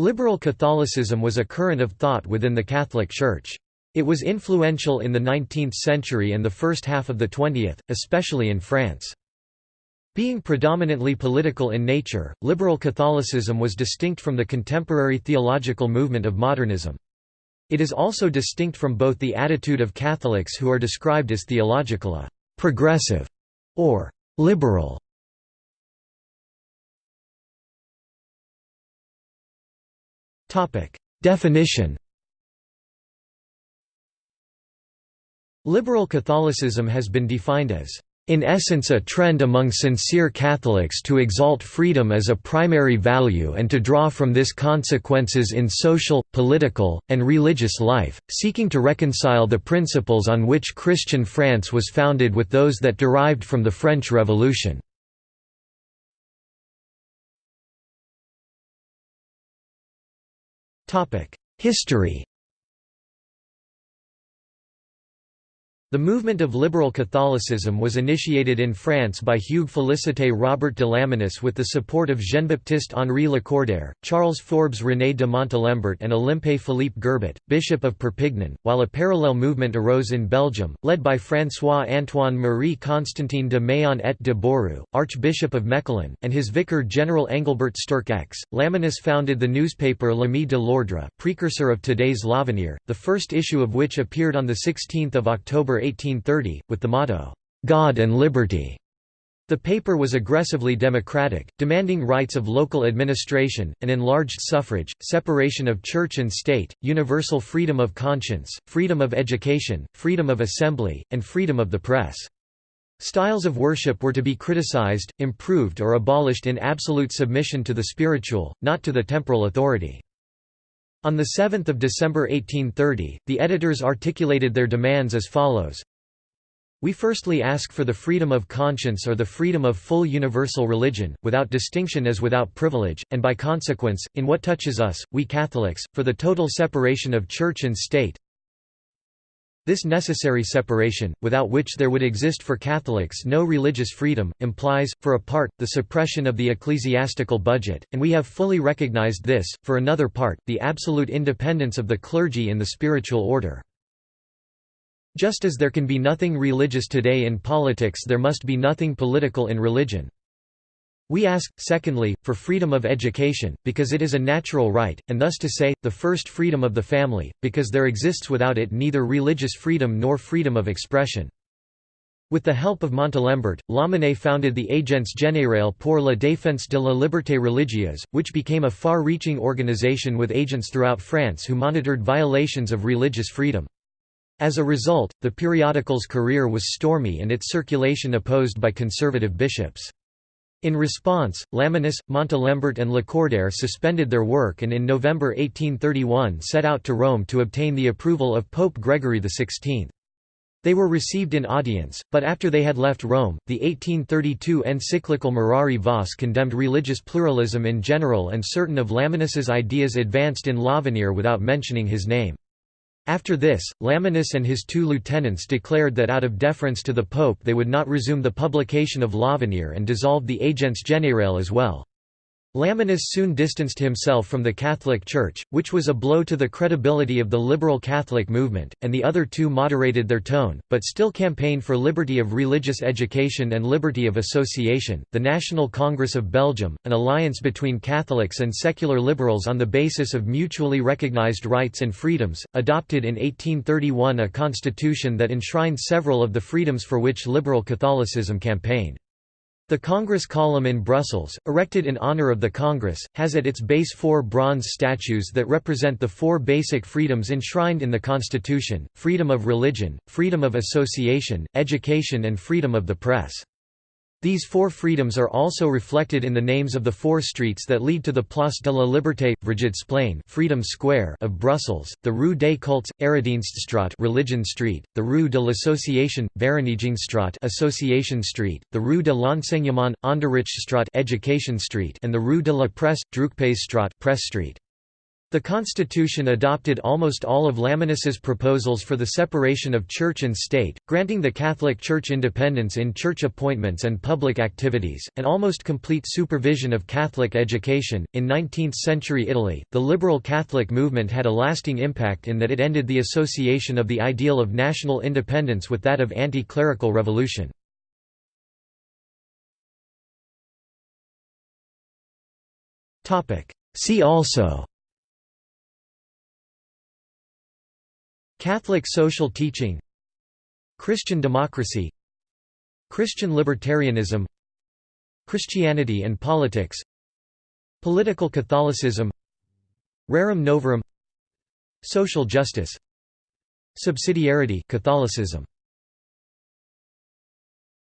Liberal Catholicism was a current of thought within the Catholic Church. It was influential in the 19th century and the first half of the 20th, especially in France. Being predominantly political in nature, liberal Catholicism was distinct from the contemporary theological movement of modernism. It is also distinct from both the attitude of Catholics who are described as theological uh, progressive or liberal. Definition Liberal Catholicism has been defined as in essence a trend among sincere Catholics to exalt freedom as a primary value and to draw from this consequences in social, political, and religious life, seeking to reconcile the principles on which Christian France was founded with those that derived from the French Revolution. History The movement of liberal Catholicism was initiated in France by Hugues Félicité Robert de Lamennais with the support of Jean-Baptiste Henri Lacordaire, Charles Forbes René de Montalembert and Olympe Philippe Gerbet, Bishop of Perpignan, while a parallel movement arose in Belgium, led by François-Antoine Marie Constantin de Méan et de Beaurieux, Archbishop of Mechelen, and his vicar General Engelbert Sterckx Lamennais founded the newspaper L'Ami de l'Ordre precursor of today's L'Avenir, the first issue of which appeared on 16 October 1830, with the motto, "'God and Liberty'". The paper was aggressively democratic, demanding rights of local administration, an enlarged suffrage, separation of church and state, universal freedom of conscience, freedom of education, freedom of assembly, and freedom of the press. Styles of worship were to be criticized, improved or abolished in absolute submission to the spiritual, not to the temporal authority. On 7 December 1830, the editors articulated their demands as follows. We firstly ask for the freedom of conscience or the freedom of full universal religion, without distinction as without privilege, and by consequence, in what touches us, we Catholics, for the total separation of Church and State, this necessary separation, without which there would exist for Catholics no religious freedom, implies, for a part, the suppression of the ecclesiastical budget, and we have fully recognized this, for another part, the absolute independence of the clergy in the spiritual order. Just as there can be nothing religious today in politics there must be nothing political in religion. We ask, secondly, for freedom of education, because it is a natural right, and thus to say, the first freedom of the family, because there exists without it neither religious freedom nor freedom of expression. With the help of Montalembert, Lamennais founded the Agence Générale pour la défense de la liberté religieuse, which became a far-reaching organization with agents throughout France who monitored violations of religious freedom. As a result, the periodical's career was stormy and its circulation opposed by conservative bishops. In response, Lamennais, Montalembert and Lacordaire suspended their work and in November 1831 set out to Rome to obtain the approval of Pope Gregory XVI. They were received in audience, but after they had left Rome, the 1832 encyclical Mirari Vos condemned religious pluralism in general and certain of Lamennais' ideas advanced in L'Avenir without mentioning his name. After this, Lamennais and his two lieutenants declared that out of deference to the Pope they would not resume the publication of L'Avenir and dissolved the Agence Générale as well. Lamennais soon distanced himself from the Catholic Church, which was a blow to the credibility of the liberal Catholic movement, and the other two moderated their tone, but still campaigned for liberty of religious education and liberty of association. The National Congress of Belgium, an alliance between Catholics and secular liberals on the basis of mutually recognized rights and freedoms, adopted in 1831 a constitution that enshrined several of the freedoms for which liberal Catholicism campaigned. The Congress Column in Brussels, erected in honor of the Congress, has at its base four bronze statues that represent the four basic freedoms enshrined in the Constitution, freedom of religion, freedom of association, education and freedom of the press. These four freedoms are also reflected in the names of the four streets that lead to the Place de la Liberté, Vrijheidsplein Freedom Square of Brussels, the Rue des Cultes, Eredienststraat Religion Street, the Rue de l'Association, Verenigingsstraat Association Street, the Rue de l'Enseignement, Onderrichtsstraat Education Street and the Rue de la Presse, Drukpersstraat Press Street. The constitution adopted almost all of Lamennais' proposals for the separation of church and state, granting the Catholic Church independence in church appointments and public activities, and almost complete supervision of Catholic education. In 19th century Italy, the liberal Catholic movement had a lasting impact in that it ended the association of the ideal of national independence with that of anti clerical revolution. See also Catholic social teaching Christian democracy Christian libertarianism Christianity and politics Political Catholicism Rerum novarum Social justice Subsidiarity Catholicism